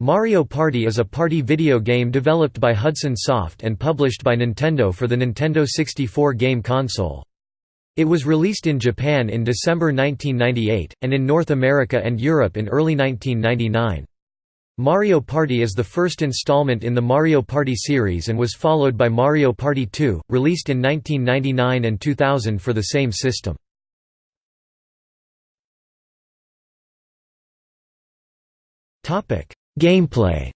Mario Party is a party video game developed by Hudson Soft and published by Nintendo for the Nintendo 64 game console. It was released in Japan in December 1998, and in North America and Europe in early 1999. Mario Party is the first installment in the Mario Party series and was followed by Mario Party 2, released in 1999 and 2000 for the same system. Gameplay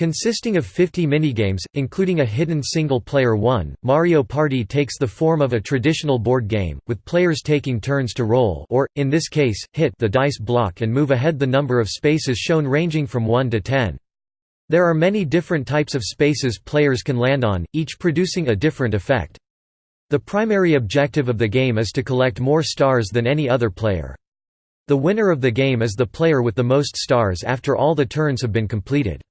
Consisting of 50 minigames, including a hidden single-player one, Mario Party takes the form of a traditional board game, with players taking turns to roll or, in this case, hit the dice block and move ahead the number of spaces shown ranging from 1 to 10. There are many different types of spaces players can land on, each producing a different effect. The primary objective of the game is to collect more stars than any other player. The winner of the game is the player with the most stars after all the turns have been completed.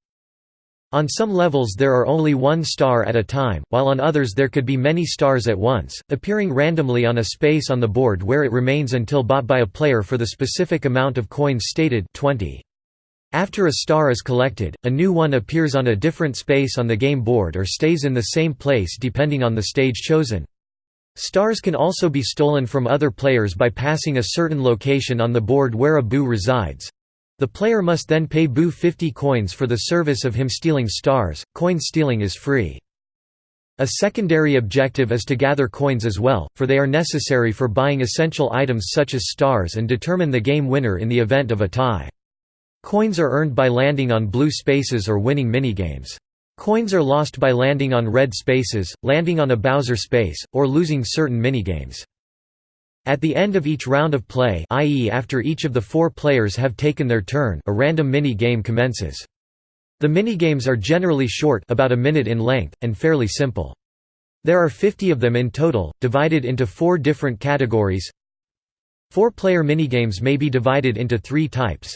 On some levels there are only one star at a time, while on others there could be many stars at once, appearing randomly on a space on the board where it remains until bought by a player for the specific amount of coins stated 20. After a star is collected, a new one appears on a different space on the game board or stays in the same place depending on the stage chosen. Stars can also be stolen from other players by passing a certain location on the board where a Boo resides. The player must then pay Boo 50 coins for the service of him stealing stars. Coin stealing is free. A secondary objective is to gather coins as well, for they are necessary for buying essential items such as stars and determine the game winner in the event of a tie. Coins are earned by landing on blue spaces or winning minigames. Coins are lost by landing on red spaces, landing on a Bowser space, or losing certain minigames. At the end of each round of play i.e. after each of the four players have taken their turn a random mini-game commences. The mini-games are generally short about a minute in length, and fairly simple. There are 50 of them in total, divided into four different categories. Four-player minigames may be divided into three types.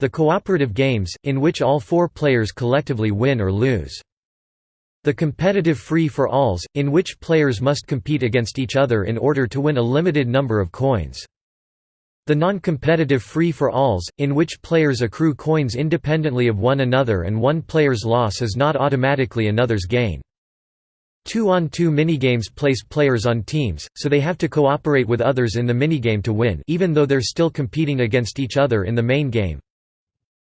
The cooperative games, in which all four players collectively win or lose. The competitive free-for-alls, in which players must compete against each other in order to win a limited number of coins. The non-competitive free-for-alls, in which players accrue coins independently of one another and one player's loss is not automatically another's gain. Two-on-two 2 minigames place players on teams, so they have to cooperate with others in the minigame to win even though they're still competing against each other in the main game.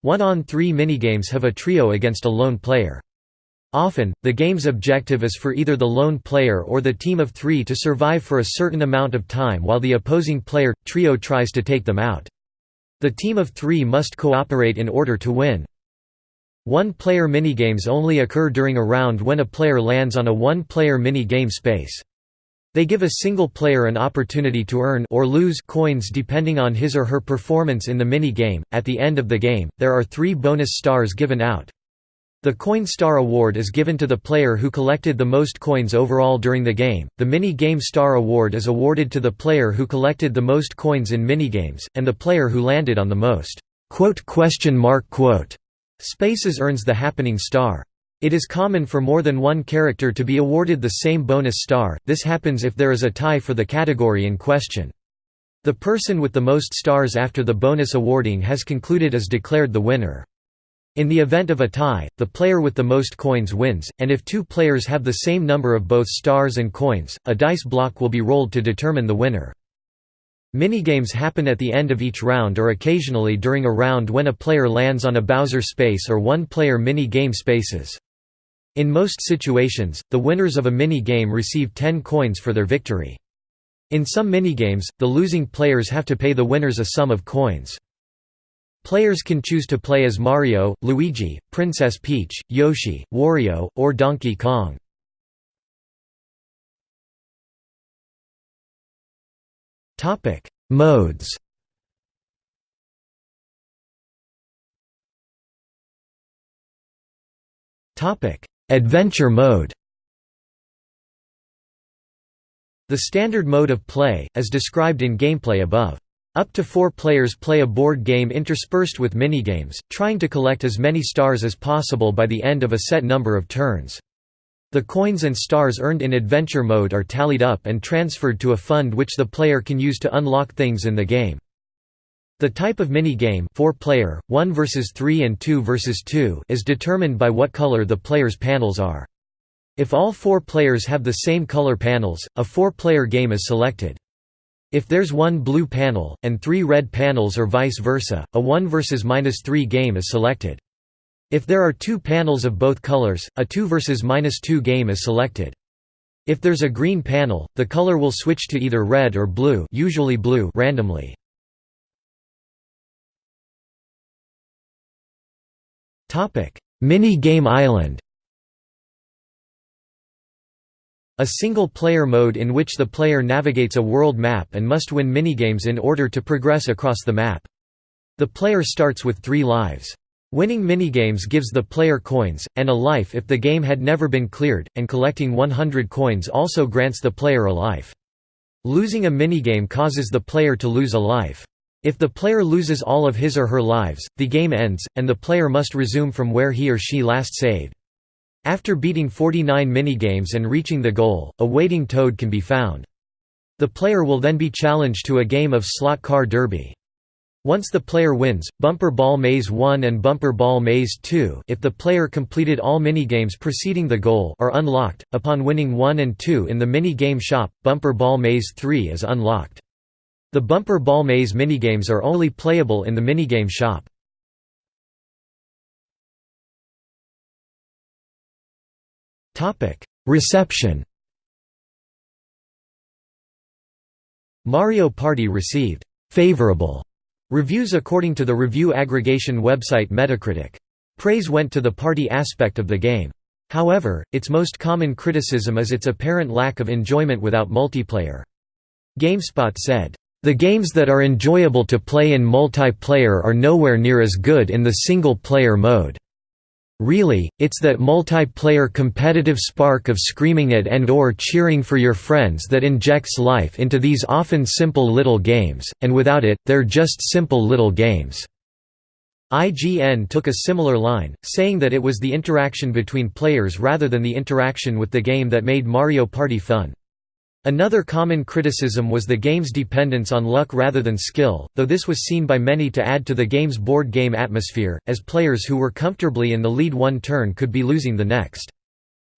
One-on-three minigames have a trio against a lone player. Often, the game's objective is for either the lone player or the team of three to survive for a certain amount of time while the opposing player, trio tries to take them out. The team of three must cooperate in order to win. One-player minigames only occur during a round when a player lands on a one-player mini-game space. They give a single player an opportunity to earn or lose coins depending on his or her performance in the mini-game. At the end of the game, there are three bonus stars given out. The Coin Star Award is given to the player who collected the most coins overall during the game. The Mini Game Star Award is awarded to the player who collected the most coins in minigames, and the player who landed on the most quote question mark quote spaces earns the happening star. It is common for more than one character to be awarded the same bonus star, this happens if there is a tie for the category in question. The person with the most stars after the bonus awarding has concluded is declared the winner. In the event of a tie, the player with the most coins wins, and if two players have the same number of both stars and coins, a dice block will be rolled to determine the winner. Minigames happen at the end of each round or occasionally during a round when a player lands on a Bowser space or one-player mini-game spaces. In most situations, the winners of a mini-game receive 10 coins for their victory. In some minigames, the losing players have to pay the winners a sum of coins. Players can choose to play as Mario, Luigi, Princess Peach, Yoshi, Wario, or Donkey Kong. Modes Adventure mode The standard mode of play, as described in gameplay above. Up to four players play a board game interspersed with minigames, trying to collect as many stars as possible by the end of a set number of turns. The coins and stars earned in adventure mode are tallied up and transferred to a fund which the player can use to unlock things in the game. The type of minigame 4 player, 1 versus 3 and 2 versus 2 is determined by what color the player's panels are. If all four players have the same color panels, a four-player game is selected. If there's one blue panel, and three red panels or vice versa, a 1 versus 3 game is selected. If there are two panels of both colors, a 2 versus 2 game is selected. If there's a green panel, the color will switch to either red or blue, usually blue randomly. Topic: Mini Game Island. A single-player mode in which the player navigates a world map and must win minigames in order to progress across the map. The player starts with three lives. Winning minigames gives the player coins, and a life if the game had never been cleared, and collecting 100 coins also grants the player a life. Losing a minigame causes the player to lose a life. If the player loses all of his or her lives, the game ends, and the player must resume from where he or she last saved. After beating 49 minigames and reaching the goal, a waiting toad can be found. The player will then be challenged to a game of slot car derby. Once the player wins, Bumper Ball Maze 1 and Bumper Ball Maze 2 if the player completed all minigames preceding the goal are unlocked. Upon winning 1 and 2 in the mini-game shop, Bumper Ball Maze 3 is unlocked. The Bumper Ball Maze minigames are only playable in the minigame shop. Reception Mario Party received «favorable» reviews according to the review aggregation website Metacritic. Praise went to the party aspect of the game. However, its most common criticism is its apparent lack of enjoyment without multiplayer. GameSpot said, "...the games that are enjoyable to play in multiplayer are nowhere near as good in the single-player mode." Really, it's that multiplayer competitive spark of screaming at and or cheering for your friends that injects life into these often simple little games, and without it, they're just simple little games." IGN took a similar line, saying that it was the interaction between players rather than the interaction with the game that made Mario Party fun. Another common criticism was the game's dependence on luck rather than skill, though this was seen by many to add to the game's board game atmosphere, as players who were comfortably in the lead one turn could be losing the next.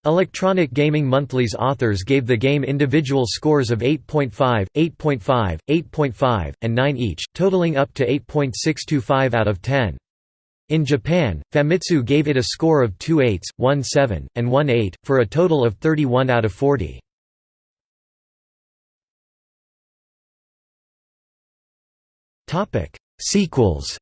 Electronic Gaming Monthly's authors gave the game individual scores of 8.5, 8.5, 8.5, and 9 each, totaling up to 8.625 out of 10. In Japan, Famitsu gave it a score of 2 8s, 1 7, and 1 8, for a total of 31 out of 40. Sequels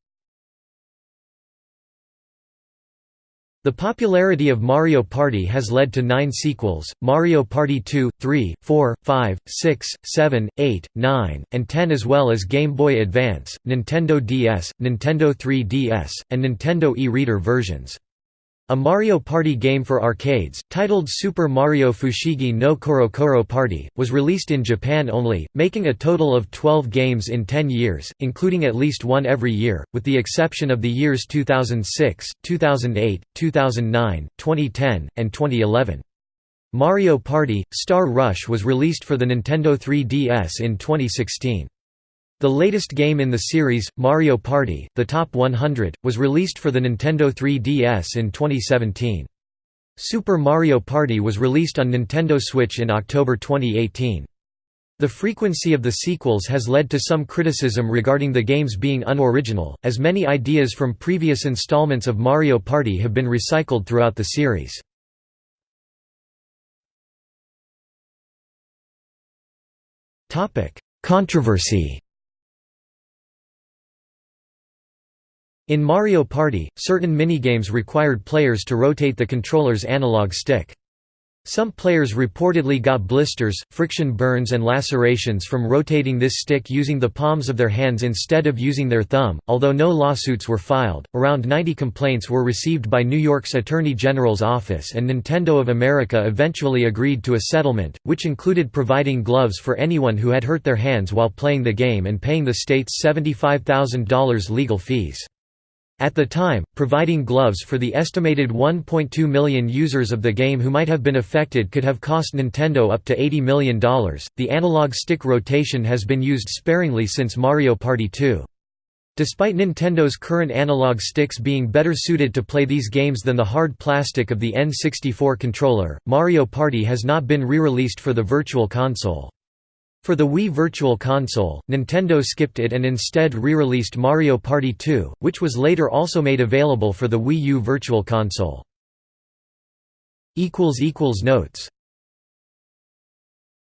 The popularity of Mario Party has led to nine sequels, Mario Party 2, 3, 4, 5, 6, 7, 8, 9, and 10 as well as Game Boy Advance, Nintendo DS, Nintendo 3DS, and Nintendo e-reader versions. A Mario Party game for arcades, titled Super Mario Fushigi no Korokoro Party, was released in Japan only, making a total of 12 games in 10 years, including at least one every year, with the exception of the years 2006, 2008, 2009, 2010, and 2011. Mario Party – Star Rush was released for the Nintendo 3DS in 2016. The latest game in the series, Mario Party, The Top 100, was released for the Nintendo 3DS in 2017. Super Mario Party was released on Nintendo Switch in October 2018. The frequency of the sequels has led to some criticism regarding the games being unoriginal, as many ideas from previous installments of Mario Party have been recycled throughout the series. Controversy In Mario Party, certain minigames required players to rotate the controller's analog stick. Some players reportedly got blisters, friction burns and lacerations from rotating this stick using the palms of their hands instead of using their thumb. Although no lawsuits were filed, around 90 complaints were received by New York's Attorney General's office and Nintendo of America eventually agreed to a settlement, which included providing gloves for anyone who had hurt their hands while playing the game and paying the state's $75,000 legal fees. At the time, providing gloves for the estimated 1.2 million users of the game who might have been affected could have cost Nintendo up to $80 million. The analog stick rotation has been used sparingly since Mario Party 2. Despite Nintendo's current analog sticks being better suited to play these games than the hard plastic of the N64 controller, Mario Party has not been re-released for the Virtual Console. For the Wii Virtual Console, Nintendo skipped it and instead re-released Mario Party 2, which was later also made available for the Wii U Virtual Console. Notes